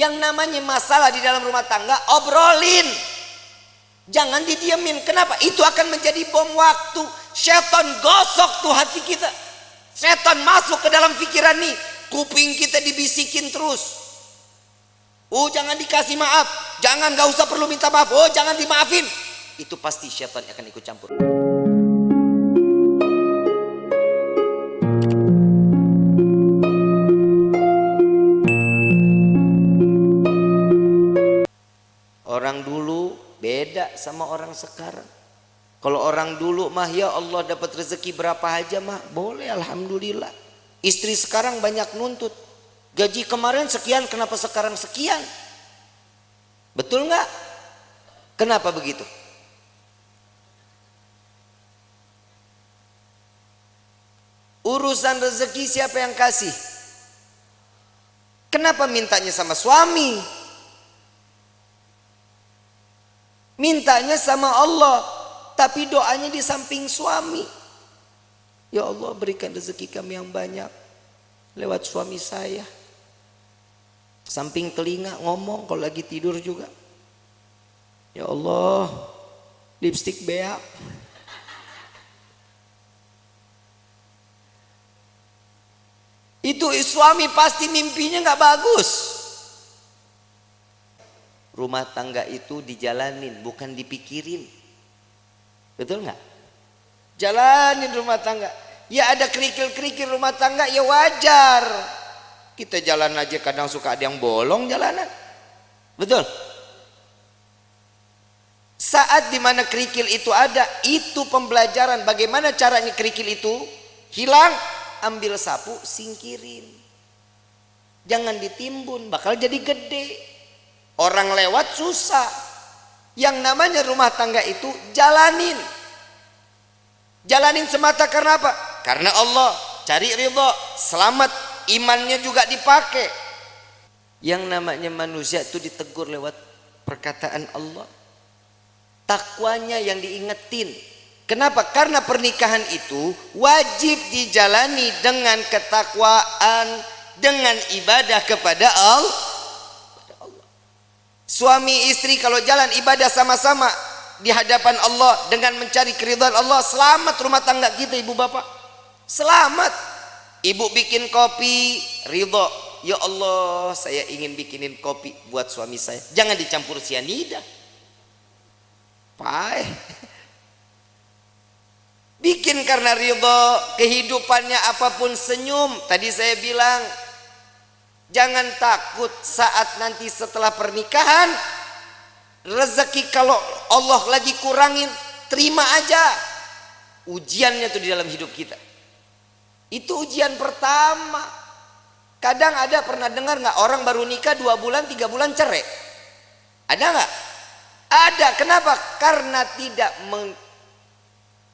Yang namanya masalah di dalam rumah tangga, obrolin. Jangan didiemin. Kenapa? Itu akan menjadi bom waktu. Setan gosok tuh hati kita. Setan masuk ke dalam pikiran nih. Kuping kita dibisikin terus. Oh jangan dikasih maaf. Jangan gak usah perlu minta maaf. Oh jangan dimaafin. Itu pasti setan akan ikut campur. Dulu beda sama orang sekarang. Kalau orang dulu mah ya Allah dapat rezeki berapa aja mah boleh alhamdulillah. Istri sekarang banyak nuntut. Gaji kemarin sekian kenapa sekarang sekian? Betul nggak? Kenapa begitu? Urusan rezeki siapa yang kasih? Kenapa mintanya sama suami? Mintanya sama Allah, tapi doanya di samping suami. Ya Allah berikan rezeki kami yang banyak lewat suami saya. Samping telinga ngomong kalau lagi tidur juga. Ya Allah, lipstick beak. Itu suami pasti mimpinya nggak bagus rumah tangga itu dijalanin bukan dipikirin. Betul nggak? Jalanin rumah tangga. Ya ada kerikil-kerikil rumah tangga ya wajar. Kita jalan aja kadang suka ada yang bolong jalanan. Betul? Saat di mana kerikil itu ada itu pembelajaran bagaimana caranya kerikil itu hilang ambil sapu singkirin. Jangan ditimbun bakal jadi gede Orang lewat susah. Yang namanya rumah tangga itu jalanin. Jalanin semata karena apa? Karena Allah cari ridho, selamat, imannya juga dipakai. Yang namanya manusia itu ditegur lewat perkataan Allah. Takwanya yang diingetin. Kenapa? Karena pernikahan itu wajib dijalani dengan ketakwaan, dengan ibadah kepada Allah Suami istri kalau jalan ibadah sama-sama di hadapan Allah dengan mencari keridhaan Allah, selamat rumah tangga kita ibu bapak. Selamat. Ibu bikin kopi, ridho. Ya Allah, saya ingin bikinin kopi buat suami saya. Jangan dicampur sianida. Pai. Bikin karena ridho, kehidupannya apa pun senyum. Tadi saya bilang, Jangan takut saat nanti setelah pernikahan rezeki kalau Allah lagi kurangin terima aja. Ujiannya tuh di dalam hidup kita. Itu ujian pertama. Kadang ada pernah dengar nggak orang baru nikah dua bulan tiga bulan cerai? Ada nggak? Ada. Kenapa? Karena tidak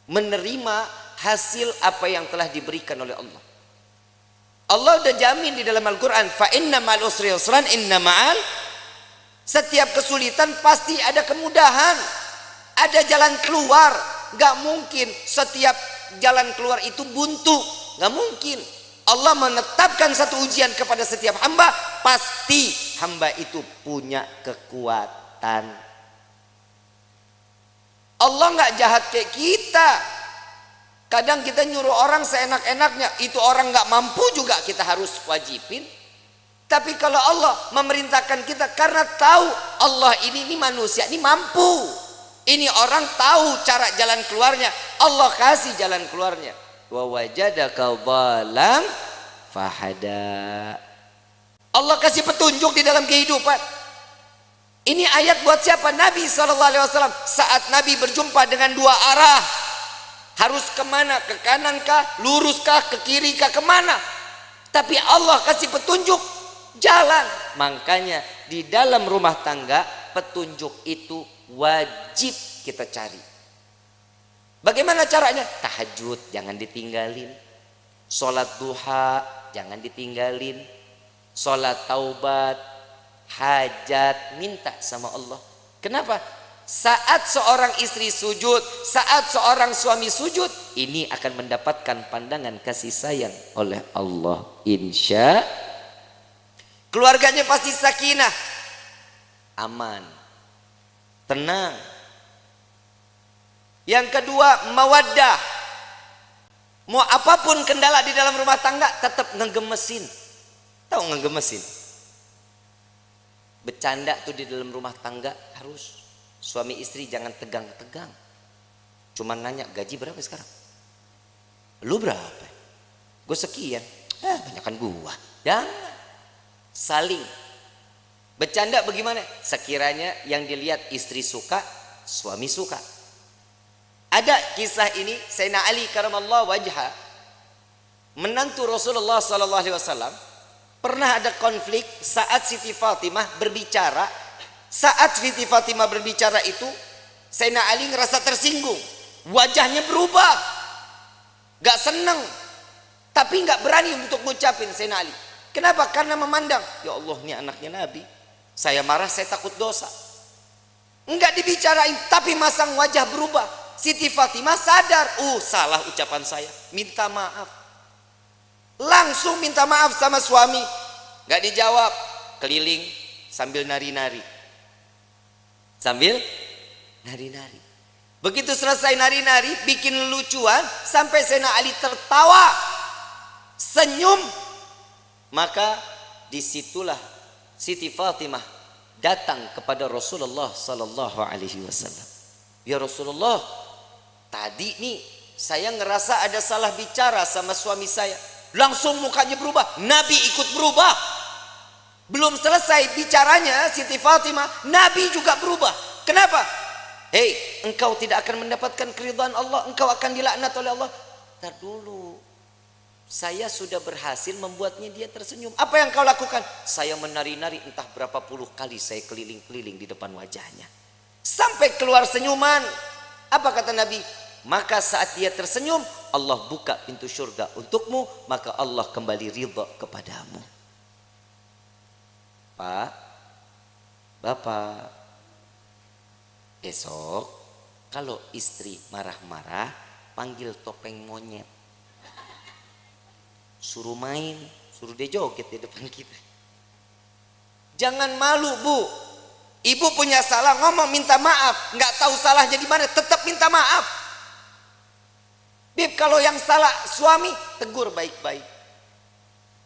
menerima hasil apa yang telah diberikan oleh Allah. Allah udah jamin di dalam Al-Quran fa inna ma'al usri usran inna ma'al setiap kesulitan pasti ada kemudahan. Ada jalan keluar. Gak mungkin setiap jalan keluar itu buntu. Gak mungkin. Allah menetapkan satu ujian kepada setiap hamba pasti hamba itu punya kekuatan. Allah gak jahat kayak kita Kadang kita nyuruh orang seenak-enaknya, itu orang nggak mampu juga kita harus wajibin. Tapi kalau Allah memerintahkan kita karena tahu Allah ini ini manusia ini mampu. Ini orang tahu cara jalan keluarnya. Allah kasih jalan keluarnya. Wa wajadaka dhalam fahada. Allah kasih petunjuk di dalam kehidupan. Ini ayat buat siapa? Nabi SAW. Saat Nabi berjumpa dengan dua arah harus ke mana? Ke kanan kah? Lurus kah? Ke kiri kah? Ke mana? Tapi Allah kasih petunjuk. Jalan. Makanya di dalam rumah tangga petunjuk itu wajib kita cari. Bagaimana caranya? Tahajud jangan ditinggalin. Sholat duha jangan ditinggalin. Sholat taubat hajat minta sama Allah. Kenapa saat seorang istri sujud, saat seorang suami sujud, ini akan mendapatkan pandangan kasih sayang oleh Allah. Insya keluarganya pasti sakinah. Aman. Tenang. Yang kedua mawaddah. Mau apa pun kendala di dalam rumah tangga tetap ngegemesin. Tahu ngegemesin? Bercanda tuh di dalam rumah tangga harus suami istri jangan tegang-tegang. Cuman nanya gaji berapa sekarang? Lu berapa? Gue sekian. Eh banyakkan gua. Jangan. Saling. Bercanda bagaimana? Sekiranya yang dilihat istri suka suami suka. Ada kisah ini Sayyidina Ali karamallahu wajha menantu Rasulullah sallallahu alaihi wasallam pernah ada konflik saat Siti Fatimah berbicara saat Siti Fatimah berbicara itu Sayyidina Ali ngerasa tersinggung. Wajahnya berubah. Gak seneng. Tapi gak berani untuk ngucapin Sayyidina Ali. Kenapa? karena memandang ya Allah ini anaknya Nabi. Saya marah saya takut dosa. Enggak dibicarain tapi masang wajah berubah. Siti Fatimah sadar, uh salah ucapan saya, minta maaf. Langsung minta maaf sama suami, nggak dijawab, keliling sambil nari-nari, sambil nari-nari. Begitu selesai nari-nari, bikin lucuan sampai Sena Ali tertawa, senyum, maka di situlah Siti Fatimah datang kepada Rasulullah Sallallahu Alaihi Wasallam. Ya Rasulullah, Tadi nih saya ngerasa ada salah bicara sama suami saya. Langsung mukanya berubah. Nabi ikut berubah. Belum selesai bicaranya Siti Fatimah, Nabi juga berubah. Kenapa? Hei, engkau tidak akan mendapatkan keridhaan Allah, engkau akan dilaknat oleh Allah. Tar dulu. Saya sudah berhasil membuatnya dia tersenyum. Apa yang kau lakukan? Saya menari-nari entah berapa puluh kali saya keliling-keliling di depan wajahnya. Sampai keluar senyuman. Apa kata Nabi? maka saat dia tersenyum Allah buka pintu surga untukmu maka Allah kembali ridha kepadamu Pak Bapak. Esok kalau istri marah-marah panggil topeng monyet. Suruh main suruh dia joget di depan kita. Jangan malu bu. Ibu punya salah ngomong minta maaf. Nggak tahu salahnya di mana tetap minta maaf. Bib kalau yang salah suami tegur baik-baik.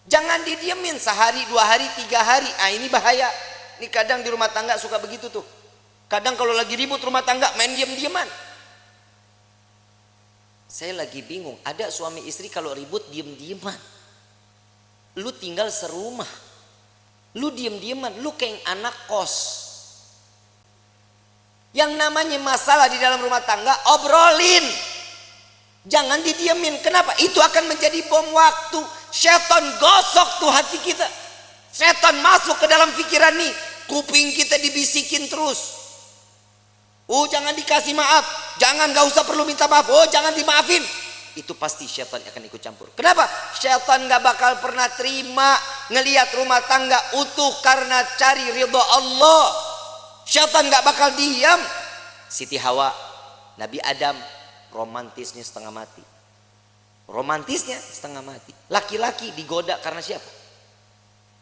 Jangan didiemin sehari, dua hari, tiga hari. Ah ini bahaya. Ini kadang di rumah tangga suka begitu tuh. Kadang kalau lagi ribut rumah tangga main diem-dieman. Saya lagi bingung. Ada suami istri kalau ribut diem-dieman. Lu tinggal serumah. Lu diem-dieman. Lu kayak anak kos. Yang namanya masalah di dalam rumah tangga obrolin. Jangan didiemin. Kenapa? Itu akan menjadi bom waktu. Setan gosok tuh hati kita. Setan masuk ke dalam pikiran nih. Kuping kita dibisikin terus. Oh jangan dikasih maaf. Jangan gak usah perlu minta maaf. Oh jangan dimaafin. Itu pasti setan akan ikut campur. Kenapa? Setan gak bakal pernah terima ngelihat rumah tangga utuh karena cari ridho Allah. Setan gak bakal diam. Siti Hawa, Nabi Adam romantisnya setengah mati. Romantisnya setengah mati. Laki-laki digoda karena siapa?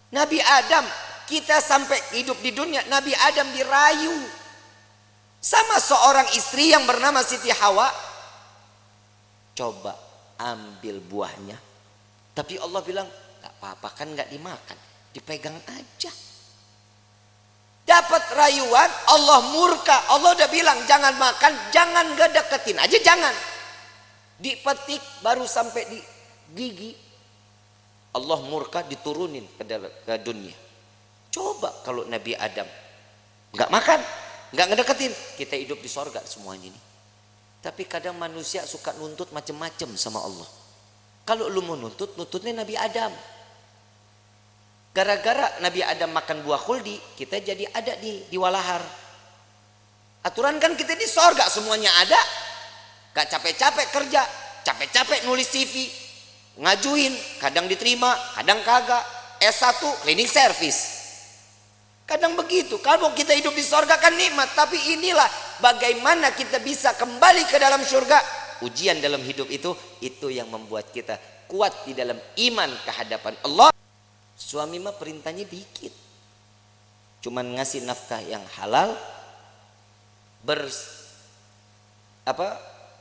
Nabi Adam kita sampai hidup di dunia Nabi Adam dirayu. Sama seorang istri yang bernama Siti Hawa. Coba ambil buahnya. Tapi Allah bilang gak apa-apa kan gak dimakan. Dipegang aja dapat rayuan Allah murka. Allah udah bilang jangan makan jangan gak deketin aja jangan. Dipetik baru sampai di gigi. Allah murka diturunin ke, dunia. Coba kalau Nabi Adam nggak makan nggak ngedeketin kita hidup di sorga semuanya ini. Tapi kadang manusia suka nuntut macem-macem sama Allah. Kalau lu mau nuntut nuntutnya Nabi Adam Gara-gara Nabi Adam makan buah kuldi, kita jadi ada di di walahar. Aturan kan kita di sorga semuanya ada. Gak capek-capek kerja, capek-capek nulis CV, ngajuin, kadang diterima, kadang kagak. S1 cleaning service. Kadang begitu. Kalau kita hidup di sorga kan nikmat, tapi inilah bagaimana kita bisa kembali ke dalam surga. Ujian dalam hidup itu itu yang membuat kita kuat di dalam iman kehadapan Allah. Suami mah perintahnya dikit. Cuman ngasih nafkah yang halal ber apa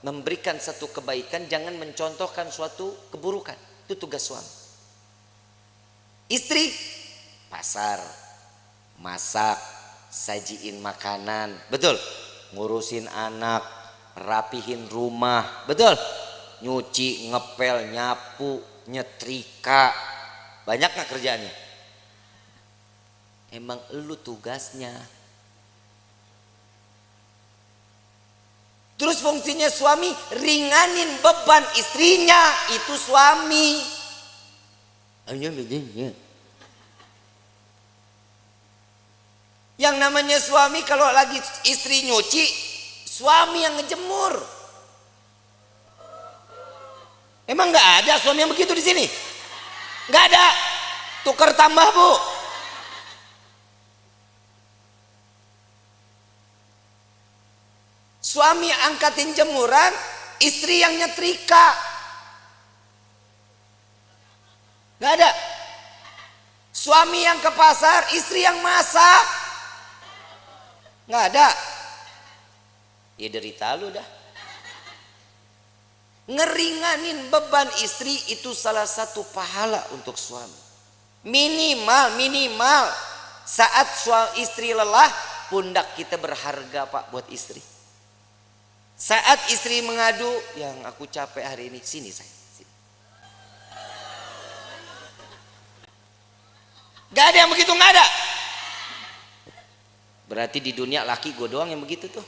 memberikan satu kebaikan jangan mencontohkan suatu keburukan. Itu tugas suami. Istri pasar, masak, sajiin makanan, betul. Ngurusin anak, rapihin rumah, betul. Nyuci, ngepel, nyapu, nyetrika, banyak nggak kerjaannya? Emang lu tugasnya. Terus fungsinya suami ringanin beban istrinya itu suami. Yang namanya suami kalau lagi istri nyuci, suami yang ngejemur. Emang nggak ada suami yang begitu di sini? Nggak ada. Tukar tambah bu. Suami angkatin jemuran istri yang nyetrika. Nggak ada. Suami yang ke pasar istri yang masak. Nggak ada. Ya derita lu dah ngeringanin beban istri itu salah satu pahala untuk suami. Minimal minimal saat suami istri lelah pundak kita berharga pak buat istri. Saat istri mengadu yang aku capek hari ini sini saya sini. gak ada yang begitu gak ada. Berarti di dunia laki gue doang yang begitu tuh.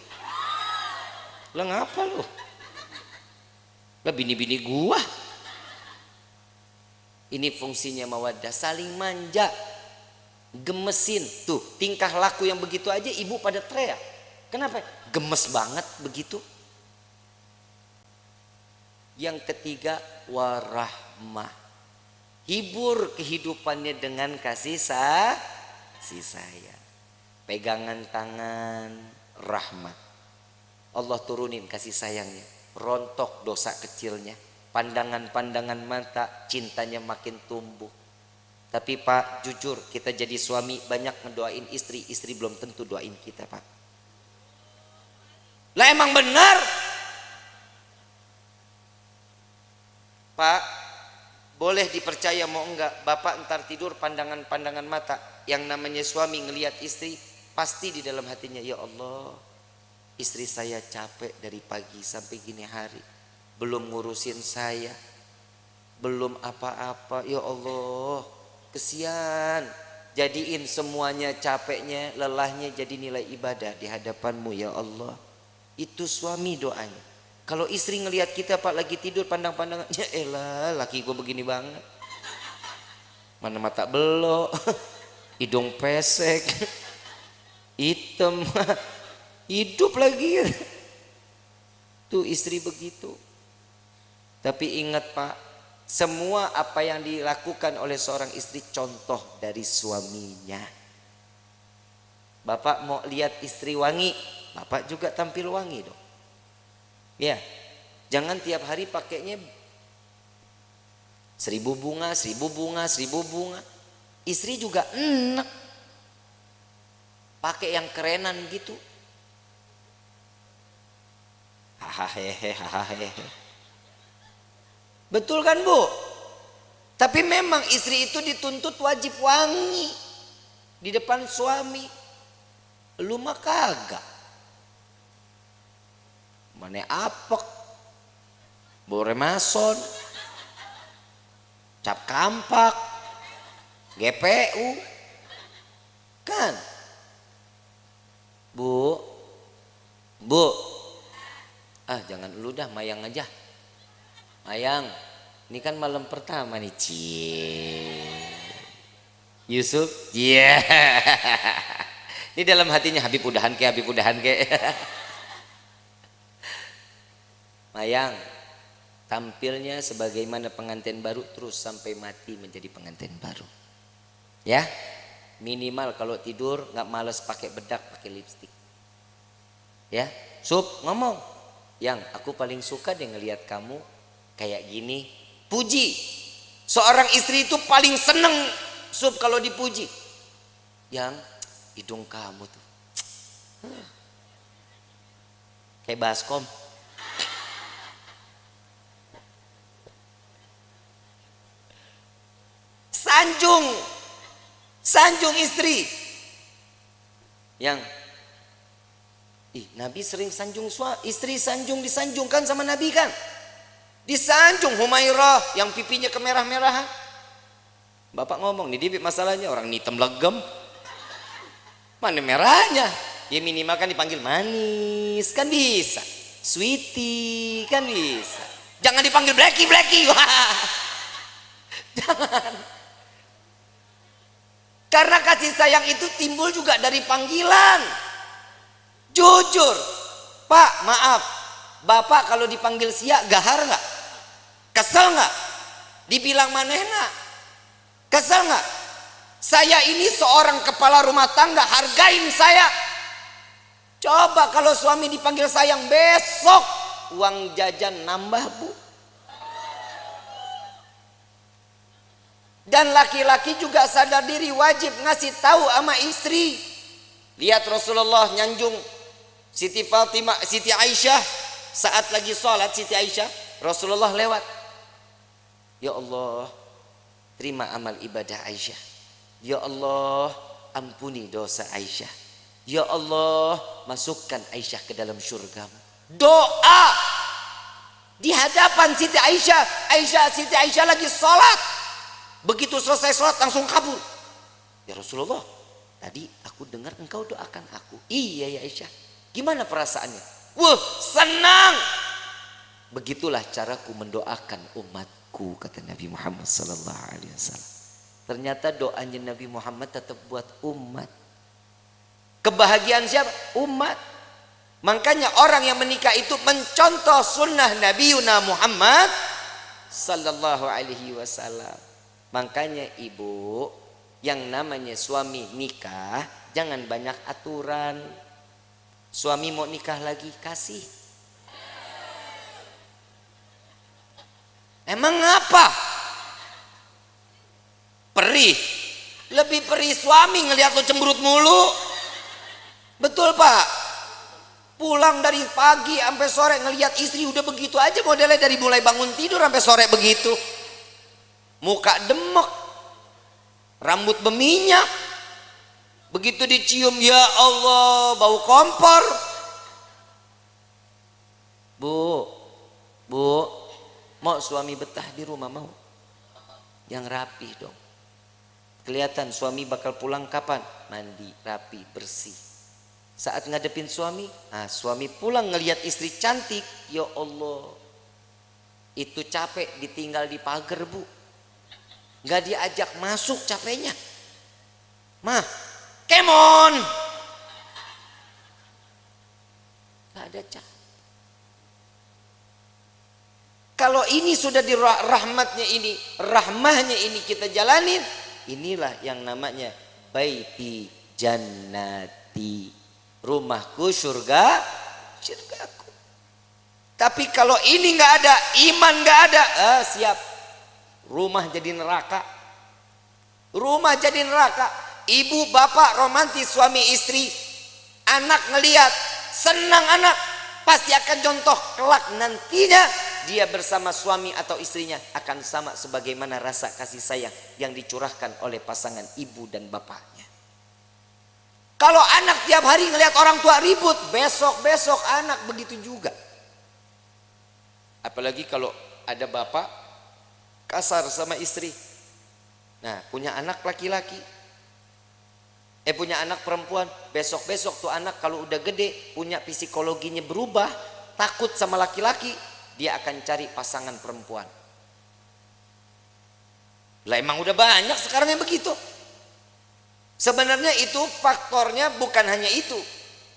Lo ngapa lo lah bini-bini gua. Ini fungsinya mawaddah, saling manja. Gemesin. Tuh, tingkah laku yang begitu aja ibu pada teriak. Kenapa? Gemes banget begitu. Yang ketiga, warahmah. Hibur kehidupannya dengan kasih sah, si saya. Pegangan tangan, rahmat. Allah turunin kasih sayangnya rontok dosa kecilnya. Pandangan-pandangan mata cintanya makin tumbuh. Tapi pak jujur kita jadi suami banyak ngedoain istri. Istri belum tentu doain kita pak. Lah emang benar? Pak boleh dipercaya mau enggak? Bapak entar tidur pandangan-pandangan mata. Yang namanya suami ngelihat istri pasti di dalam hatinya ya Allah Istri saya capek dari pagi sampai gini hari. Belum ngurusin saya. Belum apa-apa. Ya Allah, kesian. Jadiin semuanya capeknya, lelahnya jadi nilai ibadah di hadapanmu ya Allah. Itu suami doanya. Kalau istri ngelihat kita pak lagi tidur pandang-pandangannya, elah laki gue begini banget. Mana mata belok, hidung pesek, hitam hidup lagi. Tuh istri begitu. Tapi ingat pak semua apa yang dilakukan oleh seorang istri contoh dari suaminya. Bapak mau lihat istri wangi bapak juga tampil wangi dong. Ya jangan tiap hari pakainya seribu bunga seribu bunga seribu bunga. Istri juga enak. Pakai yang kerenan gitu hahaha betul kan bu? Tapi memang istri itu dituntut wajib wangi di depan suami. Lu mah kagak. Mana apek? Bore mason. Cap kampak. GPU kan? Bu. Bu ah jangan lu dah mayang aja. Mayang ini kan malam pertama nih cie Yusuf? Iya. Yeah. ini dalam hatinya Habib udahan ke Habib udahan ke. Mayang tampilnya sebagaimana pengantin baru terus sampai mati menjadi pengantin baru. Ya? Minimal kalau tidur nggak males pakai bedak pakai lipstick. Ya? Sup ngomong yang aku paling suka deh ngelihat kamu kayak gini puji seorang istri itu paling seneng sup kalau dipuji. Yang hidung kamu tuh. Kayak baskom. Sanjung. Sanjung istri. Yang Ih, Nabi sering sanjung suami, istri sanjung disanjungkan sama Nabi kan? Disanjung Humairah yang pipinya kemerah-merahan. Bapak ngomong, nih dia masalahnya orang hitam legem. Mana merahnya? Ya minimal kan dipanggil manis, kan bisa. Sweetie, kan bisa. Jangan dipanggil blacky, blacky. Jangan. Karena kasih sayang itu timbul juga dari panggilan. Jujur. Pak, maaf. Bapak kalau dipanggil siak gahar nggak? Kesel nggak? Dibilang manehna? Kesel nggak? Saya ini seorang kepala rumah tangga, hargain saya. Coba kalau suami dipanggil sayang besok uang jajan nambah bu. Dan laki-laki juga sadar diri wajib ngasih tahu sama istri. Lihat Rasulullah nyanjung Siti Fatimah, Siti Aisyah saat lagi sholat Siti Aisyah, Rasulullah lewat. Ya Allah, terima amal ibadah Aisyah. Ya Allah, ampuni dosa Aisyah. Ya Allah, masukkan Aisyah ke dalam surga. Doa di hadapan Siti Aisyah. Aisyah, Siti Aisyah lagi sholat. Begitu selesai sholat langsung kabur. Ya Rasulullah, tadi aku dengar engkau doakan aku. Iya ya Aisyah. Gimana perasaannya? Wah senang. Begitulah caraku mendoakan umatku kata Nabi Muhammad Sallallahu Alaihi Wasallam. Ternyata doanya Nabi Muhammad tetap buat umat. Kebahagiaan siapa? Umat. Makanya orang yang menikah itu mencontoh sunnah Nabi Yuna Muhammad Sallallahu Alaihi Wasallam. Makanya ibu yang namanya suami nikah jangan banyak aturan. Suami mau nikah lagi kasih. Emang apa? Perih. Lebih perih suami ngelihat lo cemberut mulu. Betul pak? Pulang dari pagi sampai sore ngelihat istri udah begitu aja modelnya dari mulai bangun tidur sampai sore begitu muka demek rambut berminyak begitu dicium ya Allah bau kompor. Bu bu mau suami betah di rumah mau? Yang rapi dong. Kelihatan suami bakal pulang kapan? Mandi rapi bersih. Saat ngadepin suami? Nah suami pulang ngelihat istri cantik. Ya Allah itu capek ditinggal di pagar bu. Nggak diajak masuk capeknya. Mah kemon. Nggak ada cap kalau ini sudah di rahmatnya ini rahmahnya ini kita jalanin inilah yang namanya baiti jannati. Rumahku surga surgaku tapi kalau ini nggak ada iman nggak ada ah, siap. Rumah jadi neraka. Rumah jadi neraka ibu bapak romantis suami istri anak ngeliat senang anak pasti akan contoh kelak nantinya dia bersama suami atau istrinya akan sama sebagaimana rasa kasih sayang yang dicurahkan oleh pasangan ibu dan bapaknya. Kalau anak tiap hari ngelihat orang tua ribut besok-besok anak begitu juga. Apalagi kalau ada bapak kasar sama istri. Nah punya anak laki-laki eh punya anak perempuan besok-besok tuh anak kalau udah gede punya psikologinya berubah takut sama laki-laki dia akan cari pasangan perempuan. Lah emang udah banyak sekarang yang begitu. Sebenarnya itu faktornya bukan hanya itu.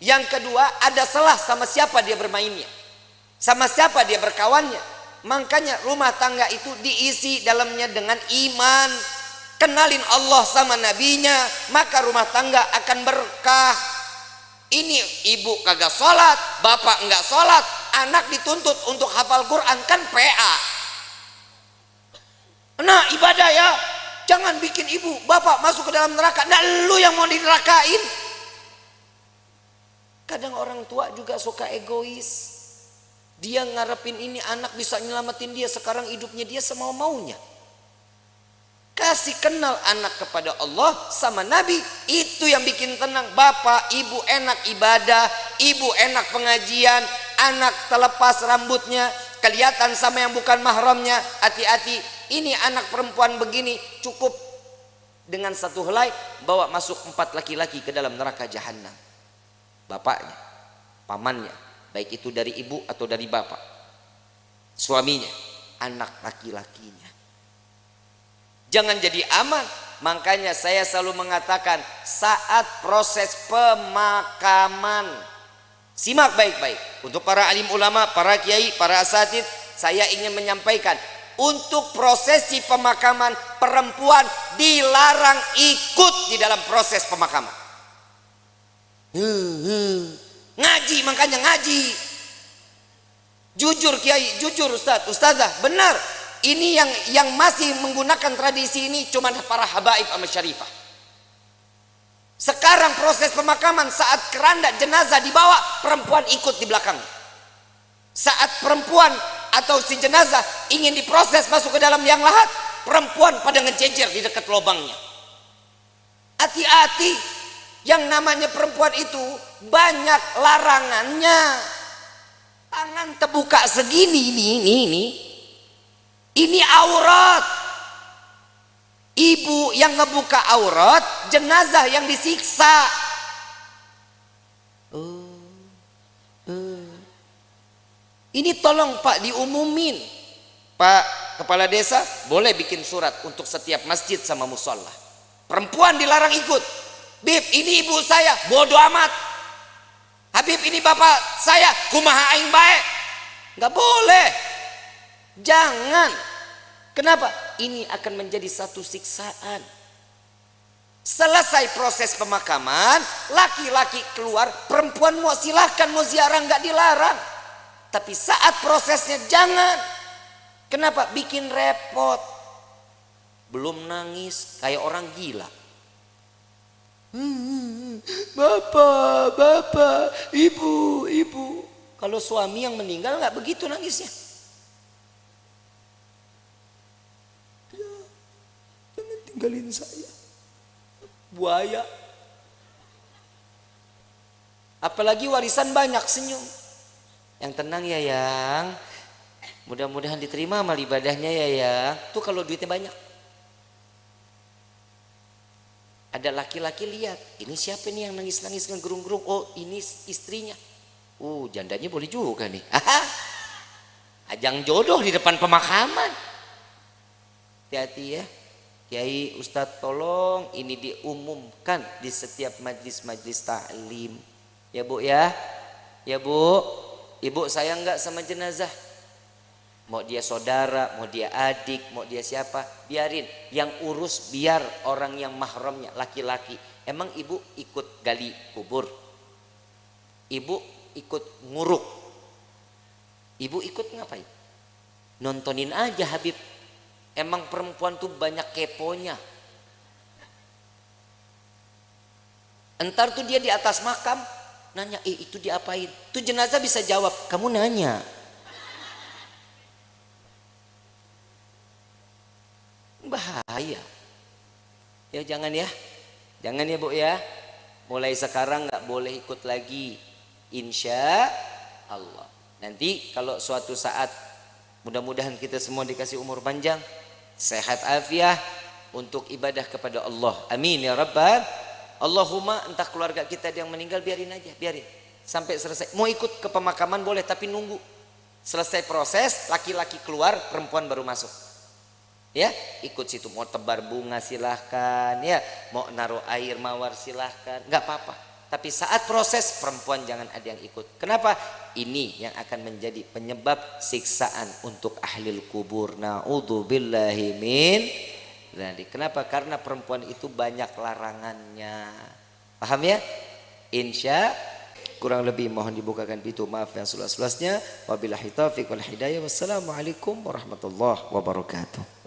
Yang kedua ada salah sama siapa dia bermainnya. Sama siapa dia berkawannya. Makanya rumah tangga itu diisi dalamnya dengan iman. Kenalin Allah sama nabinya, maka rumah tangga akan berkah. Ini ibu kagak sholat, bapak enggak sholat, anak dituntut untuk hafal Quran kan PA. Nah ibadah ya, Jangan bikin ibu, bapak masuk ke dalam neraka. Nah lu yang mau dinerakain. Kadang orang tua juga suka egois. Dia ngarepin ini anak bisa nyelamatin dia. Sekarang hidupnya dia semau maunya. Kasih kenal anak kepada Allah sama Nabi. Itu yang bikin tenang. Bapak, ibu enak ibadah. Ibu enak pengajian. Anak terlepas rambutnya. Kelihatan sama yang bukan mahramnya. Hati-hati. Ini anak perempuan begini. Cukup dengan satu helai. Bawa masuk empat laki-laki ke dalam neraka jahanam. Bapaknya. Pamannya baik itu dari ibu atau dari bapak suaminya anak laki-lakinya jangan jadi aman. Makanya saya selalu mengatakan saat proses pemakaman. Simak baik-baik. Untuk para alim ulama para kiai para asatid saya ingin menyampaikan untuk prosesi pemakaman perempuan dilarang ikut di dalam proses pemakaman. Ngaji makanya ngaji. Jujur Kiai, jujur Ustaz, Ustazah, benar. Ini yang yang masih menggunakan tradisi ini cuma para habaib sama syarifah. Sekarang proses pemakaman saat keranda jenazah dibawa, perempuan ikut di belakang. Saat perempuan atau si jenazah ingin diproses masuk ke dalam yang lahat, perempuan pada ngejejer di dekat lubangnya. Hati-hati, yang namanya perempuan itu banyak larangannya tangan terbuka segini ini ini ini ini aurat. Ibu yang ngebuka aurat jenazah yang disiksa. Oh, oh. ini tolong pak diumumin. Pak kepala desa boleh bikin surat untuk setiap masjid sama musola. Perempuan dilarang ikut. Bib ini ibu saya bodoh amat. Habib ini bapak saya kumaha aing baik nggak boleh jangan. Kenapa? Ini akan menjadi satu siksaan. Selesai proses pemakaman laki-laki keluar perempuan mau silahkan mau ziarah nggak dilarang. Tapi saat prosesnya jangan. Kenapa? Bikin repot. Belum nangis kayak orang gila. Hmm, bapak, bapak, ibu, ibu. Kalau suami yang meninggal nggak begitu nangisnya. Ya, jangan tinggalin saya. Buaya. Apalagi warisan banyak senyum. Yang tenang ya yang. Mudah-mudahan diterima amal ibadahnya ya yang. Tuh kalau duitnya banyak. Ada laki-laki lihat, ini siapa nih yang nangis-nangis ngegerung-gerung? Oh, ini istrinya. Uh, jandanya boleh juga nih. Ajang jodoh di depan pemakaman. Hati-hati ya. Kiai Ustadz tolong ini diumumkan di setiap majlis-majlis taklim. Ya Bu ya. Ya Bu. Ibu sayang nggak sama jenazah? mau dia saudara, mau dia adik, mau dia siapa, biarin. Yang urus biar orang yang mahramnya laki-laki. Emang ibu ikut gali kubur? Ibu ikut nguruk? Ibu ikut ngapain? Nontonin aja Habib. Emang perempuan tuh banyak keponya. Entar tuh dia di atas makam nanya, eh itu diapain? Tuh jenazah bisa jawab, kamu nanya. bahaya ya jangan ya jangan ya bu ya mulai sekarang nggak boleh ikut lagi insya Allah nanti kalau suatu saat mudah-mudahan kita semua dikasih umur panjang sehat afiah untuk ibadah kepada Allah. Amin ya rabbal Allahumma entah keluarga kita yang meninggal biarin aja biarin. Sampai selesai. Mau ikut ke pemakaman boleh tapi nunggu. Selesai proses laki-laki keluar perempuan baru masuk. Ya ikut situ. Mau tebar bunga silahkan. Ya mau naruh air mawar silahkan. Nggak apa-apa tapi saat proses perempuan jangan ada yang ikut. Kenapa? Ini yang akan menjadi penyebab siksaan untuk ahli kubur. Naudzubillahi min jadi kenapa? Karena perempuan itu banyak larangannya. Paham ya? Insya kurang lebih mohon dibukakan pintu. Maaf yang seluas-luasnya. Wabillahi taufiq wal hidayah. Wassalamualaikum warahmatullahi wabarakatuh